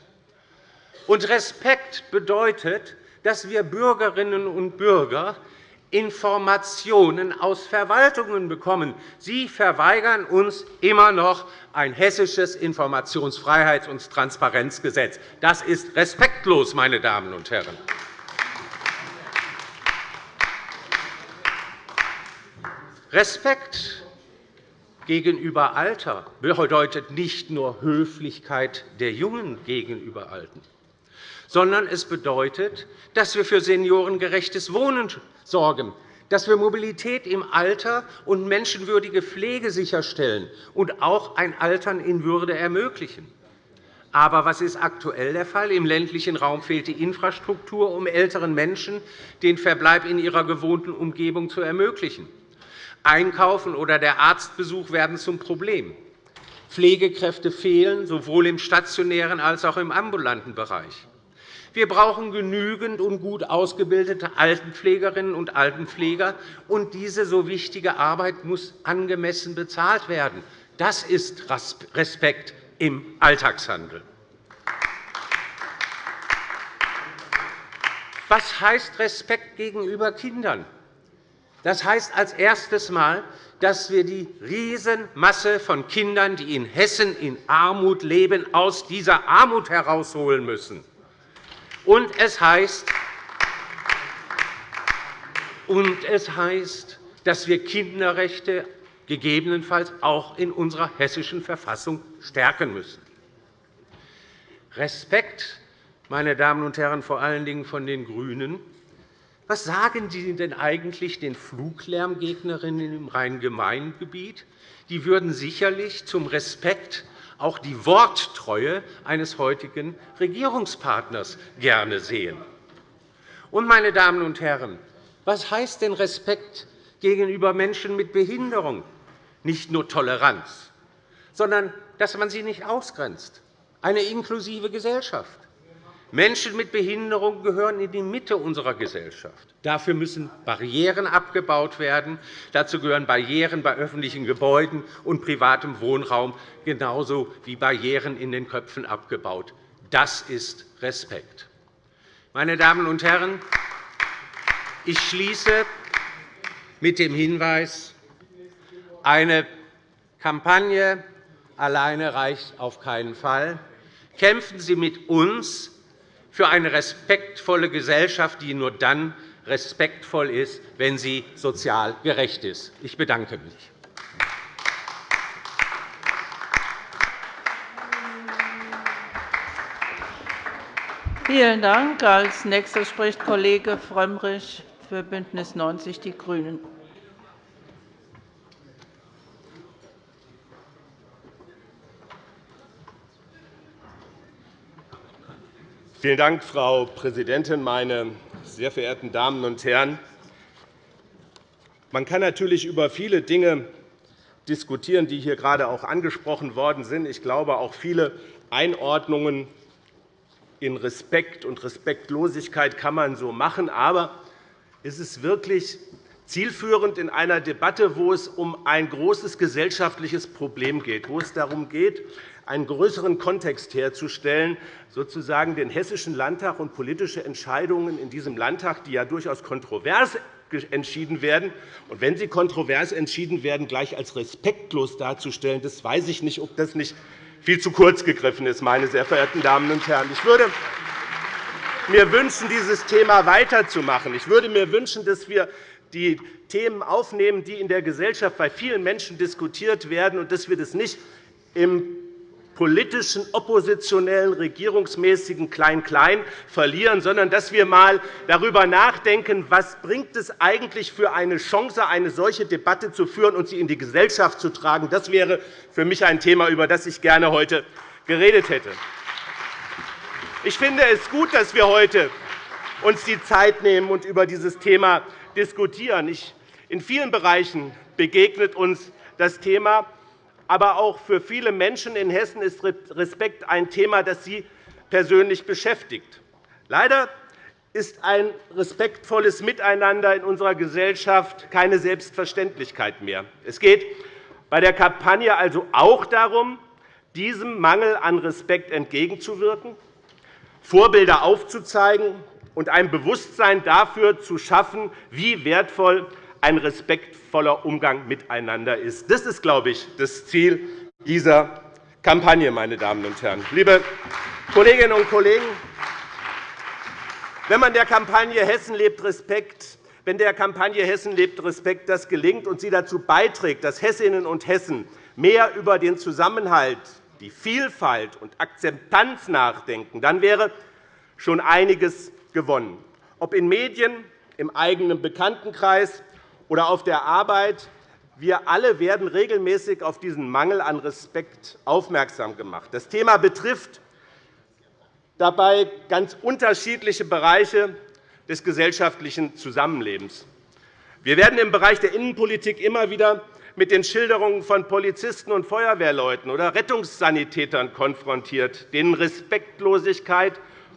S5: Und Respekt bedeutet, dass wir Bürgerinnen und Bürger Informationen aus Verwaltungen bekommen. Sie verweigern uns immer noch ein hessisches Informationsfreiheits- und Transparenzgesetz. Das ist respektlos, meine Damen und Herren. Respekt gegenüber Alter bedeutet nicht nur Höflichkeit der Jungen gegenüber Alten sondern es bedeutet, dass wir für seniorengerechtes Wohnen sorgen, dass wir Mobilität im Alter und menschenwürdige Pflege sicherstellen und auch ein Altern in Würde ermöglichen. Aber was ist aktuell der Fall? Im ländlichen Raum fehlt die Infrastruktur, um älteren Menschen den Verbleib in ihrer gewohnten Umgebung zu ermöglichen. Einkaufen oder der Arztbesuch werden zum Problem. Pflegekräfte fehlen sowohl im stationären als auch im ambulanten Bereich. Wir brauchen genügend und gut ausgebildete Altenpflegerinnen und Altenpfleger, und diese so wichtige Arbeit muss angemessen bezahlt werden. Das ist Respekt im Alltagshandel. Was heißt Respekt gegenüber Kindern? Das heißt als erstes Mal, dass wir die Riesenmasse von Kindern, die in Hessen in Armut leben, aus dieser Armut herausholen müssen. Und es heißt, und es heißt, dass wir Kinderrechte gegebenenfalls auch in unserer hessischen Verfassung stärken müssen. Respekt, meine Damen und Herren, vor allen Dingen von den GRÜNEN, was sagen Sie denn eigentlich den Fluglärmgegnerinnen im Rhein-Main-Gebiet? Die würden sicherlich zum Respekt auch die Worttreue eines heutigen Regierungspartners gerne sehen. Und, meine Damen und Herren, was heißt denn Respekt gegenüber Menschen mit Behinderung? Nicht nur Toleranz, sondern dass man sie nicht ausgrenzt, eine inklusive Gesellschaft. Menschen mit Behinderung gehören in die Mitte unserer Gesellschaft. Dafür müssen Barrieren abgebaut werden. Dazu gehören Barrieren bei öffentlichen Gebäuden und privatem Wohnraum, genauso wie Barrieren in den Köpfen abgebaut. Das ist Respekt. Meine Damen und Herren, ich schließe mit dem Hinweis, eine Kampagne alleine reicht auf keinen Fall. Kämpfen Sie mit uns für eine respektvolle Gesellschaft, die nur dann respektvoll ist, wenn sie sozial gerecht ist. Ich bedanke mich.
S1: Vielen Dank. Als nächster spricht Kollege Frömmrich für BÜNDNIS 90 die GRÜNEN.
S6: Vielen Dank, Frau Präsidentin, meine sehr verehrten Damen und Herren! Man kann natürlich über viele Dinge diskutieren, die hier gerade auch angesprochen worden sind. Ich glaube, auch viele Einordnungen in Respekt und Respektlosigkeit kann man so machen. Aber ist es wirklich zielführend in einer Debatte, wo es um ein großes gesellschaftliches Problem geht, wo es darum geht, einen größeren Kontext herzustellen, sozusagen den Hessischen Landtag und politische Entscheidungen in diesem Landtag, die ja durchaus kontrovers entschieden werden, und wenn sie kontrovers entschieden werden, gleich als respektlos darzustellen, das weiß ich nicht, ob das nicht viel zu kurz gegriffen ist, meine sehr verehrten Damen und Herren. Ich würde mir wünschen, dieses Thema weiterzumachen. Ich würde mir wünschen, dass wir die Themen aufnehmen, die in der Gesellschaft bei vielen Menschen diskutiert werden, und dass wir das nicht im politischen, oppositionellen, regierungsmäßigen Klein-Klein verlieren, sondern dass wir einmal darüber nachdenken, was bringt es eigentlich für eine Chance, eine solche Debatte zu führen und sie in die Gesellschaft zu tragen. Das wäre für mich ein Thema, über das ich gerne heute geredet hätte. Ich finde es gut, dass wir heute uns die Zeit nehmen und über dieses Thema diskutieren. In vielen Bereichen begegnet uns das Thema aber auch für viele Menschen in Hessen ist Respekt ein Thema, das sie persönlich beschäftigt. Leider ist ein respektvolles Miteinander in unserer Gesellschaft keine Selbstverständlichkeit mehr. Es geht bei der Kampagne also auch darum, diesem Mangel an Respekt entgegenzuwirken, Vorbilder aufzuzeigen und ein Bewusstsein dafür zu schaffen, wie wertvoll ein respektvoller Umgang miteinander ist. Das ist, glaube ich, das Ziel dieser Kampagne. Meine Damen und Herren. Liebe Kolleginnen und Kollegen, wenn man der Kampagne Hessen lebt Respekt wenn der Kampagne Hessen lebt Respekt das gelingt und sie dazu beiträgt, dass Hessinnen und Hessen mehr über den Zusammenhalt, die Vielfalt und Akzeptanz nachdenken, dann wäre schon einiges gewonnen. Ob in Medien, im eigenen Bekanntenkreis oder auf der Arbeit. Wir alle werden regelmäßig auf diesen Mangel an Respekt aufmerksam gemacht. Das Thema betrifft dabei ganz unterschiedliche Bereiche des gesellschaftlichen Zusammenlebens. Wir werden im Bereich der Innenpolitik immer wieder mit den Schilderungen von Polizisten und Feuerwehrleuten oder Rettungssanitätern konfrontiert, denen Respektlosigkeit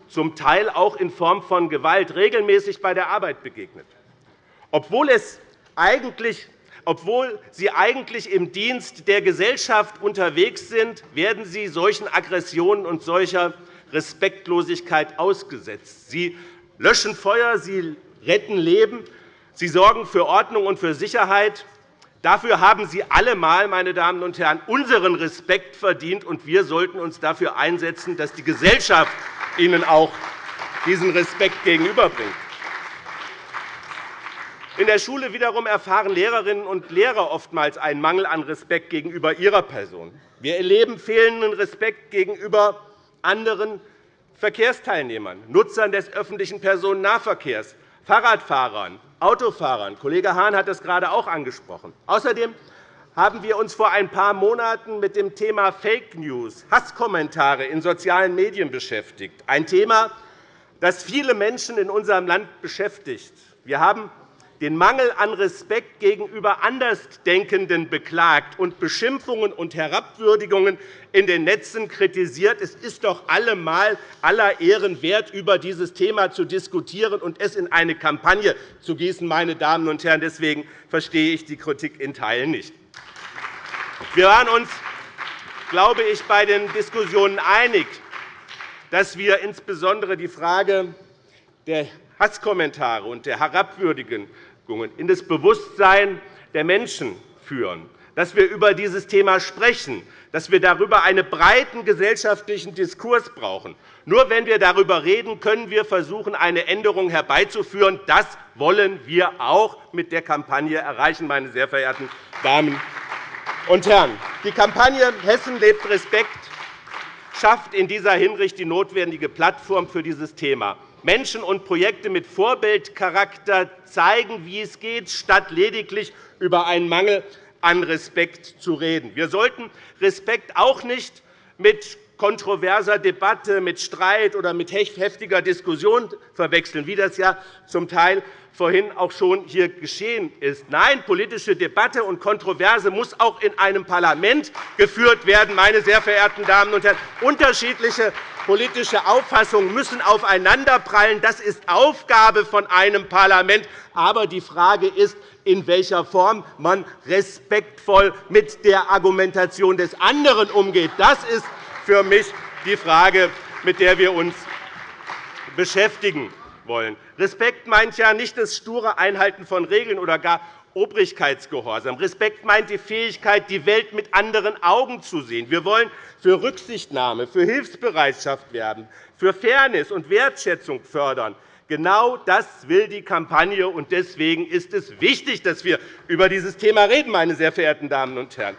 S6: zum Teil auch in Form von Gewalt regelmäßig bei der Arbeit begegnet. Obwohl es eigentlich obwohl sie eigentlich im Dienst der Gesellschaft unterwegs sind, werden sie solchen Aggressionen und solcher Respektlosigkeit ausgesetzt. Sie löschen Feuer, Sie retten Leben, Sie sorgen für Ordnung und für Sicherheit. Dafür haben Sie allemal, meine Damen und Herren, unseren Respekt verdient, und wir sollten uns dafür einsetzen, dass die Gesellschaft Ihnen auch diesen Respekt gegenüberbringt. In der Schule wiederum erfahren Lehrerinnen und Lehrer oftmals einen Mangel an Respekt gegenüber ihrer Person. Wir erleben fehlenden Respekt gegenüber anderen Verkehrsteilnehmern, Nutzern des öffentlichen Personennahverkehrs, Fahrradfahrern, Autofahrern. Kollege Hahn hat das gerade auch angesprochen. Außerdem haben wir uns vor ein paar Monaten mit dem Thema Fake News, Hasskommentare in sozialen Medien beschäftigt, ein Thema, das viele Menschen in unserem Land beschäftigt. Wir haben den Mangel an Respekt gegenüber Andersdenkenden beklagt und Beschimpfungen und Herabwürdigungen in den Netzen kritisiert. Es ist doch allemal aller Ehren wert, über dieses Thema zu diskutieren und es in eine Kampagne zu gießen. Meine Damen und Herren. Deswegen verstehe ich die Kritik in Teilen nicht. Wir waren uns, glaube ich, bei den Diskussionen einig, dass wir insbesondere die Frage der Hasskommentare und der Herabwürdigungen in das Bewusstsein der Menschen führen, dass wir über dieses Thema sprechen, dass wir darüber einen breiten gesellschaftlichen Diskurs brauchen. Nur wenn wir darüber reden, können wir versuchen, eine Änderung herbeizuführen. Das wollen wir auch mit der Kampagne erreichen, meine sehr verehrten Damen und Herren. Die Kampagne Hessen lebt Respekt schafft in dieser Hinsicht die notwendige Plattform für dieses Thema. Menschen und Projekte mit Vorbildcharakter zeigen, wie es geht, statt lediglich über einen Mangel an Respekt zu reden. Wir sollten Respekt auch nicht mit kontroverser Debatte, mit Streit oder mit heftiger Diskussion verwechseln, wie das ja zum Teil vorhin auch schon hier geschehen ist. Nein, politische Debatte und Kontroverse muss auch in einem Parlament geführt werden, meine sehr verehrten Damen und Herren. Unterschiedliche politische Auffassungen müssen aufeinanderprallen. Das ist Aufgabe von einem Parlament. Aber die Frage ist, in welcher Form man respektvoll mit der Argumentation des anderen umgeht. Das ist für mich die Frage, mit der wir uns beschäftigen wollen. Respekt meint ja nicht das sture Einhalten von Regeln oder gar Obrigkeitsgehorsam. Respekt meint die Fähigkeit, die Welt mit anderen Augen zu sehen. Wir wollen für Rücksichtnahme, für Hilfsbereitschaft werben, für Fairness und Wertschätzung fördern. Genau das will die Kampagne, und deswegen ist es wichtig, dass wir über dieses Thema reden, meine sehr verehrten Damen und Herren.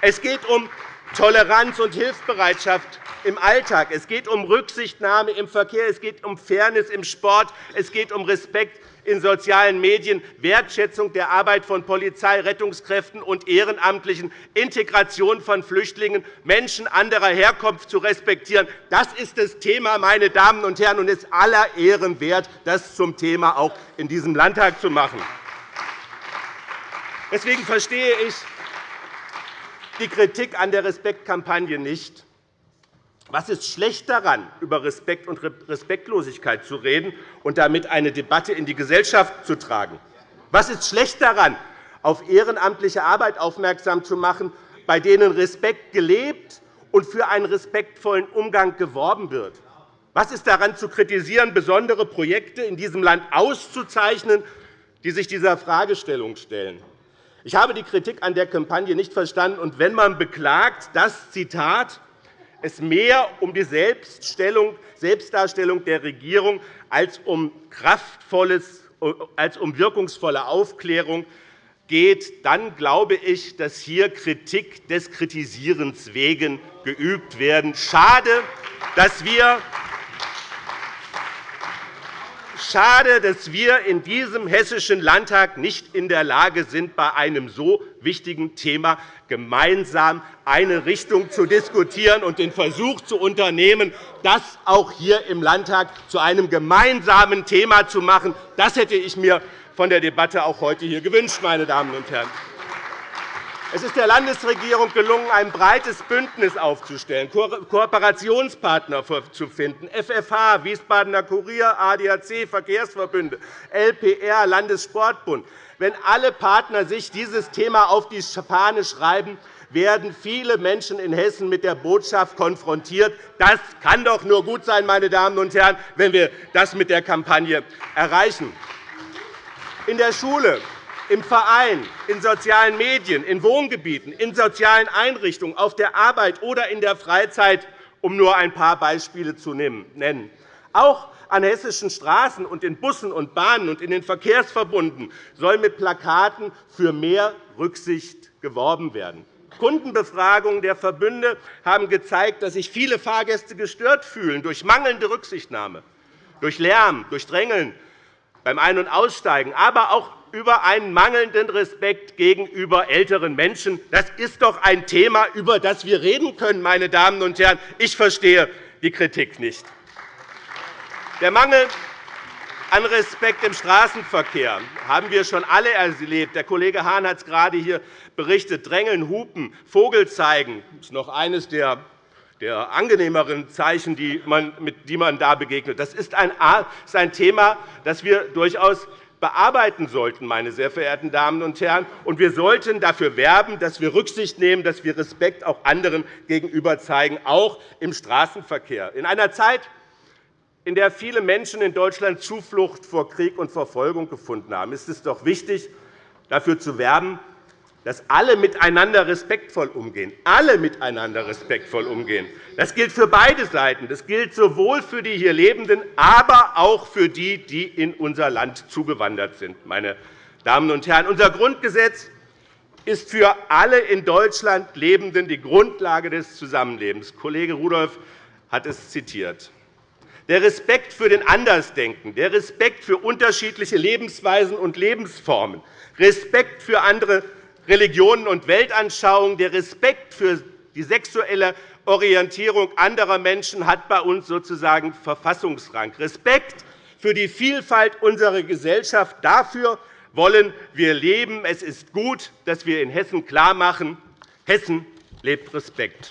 S6: Es geht um Toleranz und Hilfsbereitschaft im Alltag. Es geht um Rücksichtnahme im Verkehr. Es geht um Fairness im Sport. Es geht um Respekt in sozialen Medien, Wertschätzung der Arbeit von Polizei, Rettungskräften und Ehrenamtlichen, Integration von Flüchtlingen, Menschen anderer Herkunft zu respektieren. Das ist das Thema, meine Damen und Herren, und es ist aller Ehren wert, das zum Thema auch in diesem Landtag zu machen. Deswegen verstehe ich die Kritik an der Respektkampagne nicht. Was ist schlecht daran, über Respekt und Respektlosigkeit zu reden und damit eine Debatte in die Gesellschaft zu tragen? Was ist schlecht daran, auf ehrenamtliche Arbeit aufmerksam zu machen, bei denen Respekt gelebt und für einen respektvollen Umgang geworben wird? Was ist daran zu kritisieren, besondere Projekte in diesem Land auszuzeichnen, die sich dieser Fragestellung stellen? Ich habe die Kritik an der Kampagne nicht verstanden. Und wenn man beklagt, dass Zitat, es mehr um die Selbstdarstellung der Regierung als um, kraftvolles, als um wirkungsvolle Aufklärung geht, dann glaube ich, dass hier Kritik des Kritisierens wegen geübt werden. Schade, dass wir Schade, dass wir in diesem Hessischen Landtag nicht in der Lage sind, bei einem so wichtigen Thema gemeinsam eine Richtung zu diskutieren und den Versuch zu unternehmen, das auch hier im Landtag zu einem gemeinsamen Thema zu machen. Das hätte ich mir von der Debatte auch heute hier gewünscht, meine Damen und Herren. Es ist der Landesregierung gelungen, ein breites Bündnis aufzustellen, Kooperationspartner zu finden, FFH, Wiesbadener Kurier, ADAC, Verkehrsverbünde, LPR, Landessportbund. Wenn alle Partner sich dieses Thema auf die Fahne schreiben, werden viele Menschen in Hessen mit der Botschaft konfrontiert. Das kann doch nur gut sein, meine Damen und Herren, wenn wir das mit der Kampagne erreichen. In der Schule, im Verein, in sozialen Medien, in Wohngebieten, in sozialen Einrichtungen, auf der Arbeit oder in der Freizeit, um nur ein paar Beispiele zu nennen. Auch an hessischen Straßen und in Bussen und Bahnen und in den Verkehrsverbunden soll mit Plakaten für mehr Rücksicht geworben werden. Kundenbefragungen der Verbünde haben gezeigt, dass sich viele Fahrgäste gestört fühlen durch mangelnde Rücksichtnahme, durch Lärm, durch Drängeln beim Ein- und Aussteigen, aber auch über einen mangelnden Respekt gegenüber älteren Menschen. Das ist doch ein Thema, über das wir reden können, meine Damen und Herren. Ich verstehe die Kritik nicht. Der Mangel an Respekt im Straßenverkehr haben wir schon alle erlebt. Der Kollege Hahn hat es gerade hier berichtet. Drängeln, Hupen, Vogel zeigen das ist noch eines der der angenehmeren Zeichen, die man, mit die man da begegnet. Das ist ein Thema, das wir durchaus bearbeiten sollten, meine sehr verehrten Damen und Herren. Und wir sollten dafür werben, dass wir Rücksicht nehmen, dass wir Respekt auch anderen gegenüber zeigen, auch im Straßenverkehr. In einer Zeit, in der viele Menschen in Deutschland Zuflucht vor Krieg und Verfolgung gefunden haben, ist es doch wichtig, dafür zu werben, dass alle miteinander respektvoll umgehen. Alle miteinander respektvoll umgehen. Das gilt für beide Seiten. Das gilt sowohl für die hier Lebenden, aber auch für die, die in unser Land zugewandert sind. Meine Damen und Herren, unser Grundgesetz ist für alle in Deutschland Lebenden die Grundlage des Zusammenlebens. Kollege Rudolph hat es zitiert. Der Respekt für den Andersdenken, der Respekt für unterschiedliche Lebensweisen und Lebensformen, Respekt für andere Religionen und Weltanschauungen. Der Respekt für die sexuelle Orientierung anderer Menschen hat bei uns sozusagen Verfassungsrang. Respekt für die Vielfalt unserer Gesellschaft. Dafür wollen wir leben. Es ist gut, dass wir in Hessen klarmachen, Hessen lebt Respekt.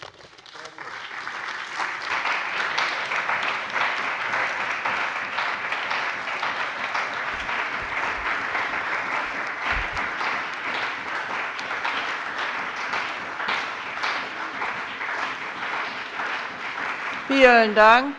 S1: Vielen Dank.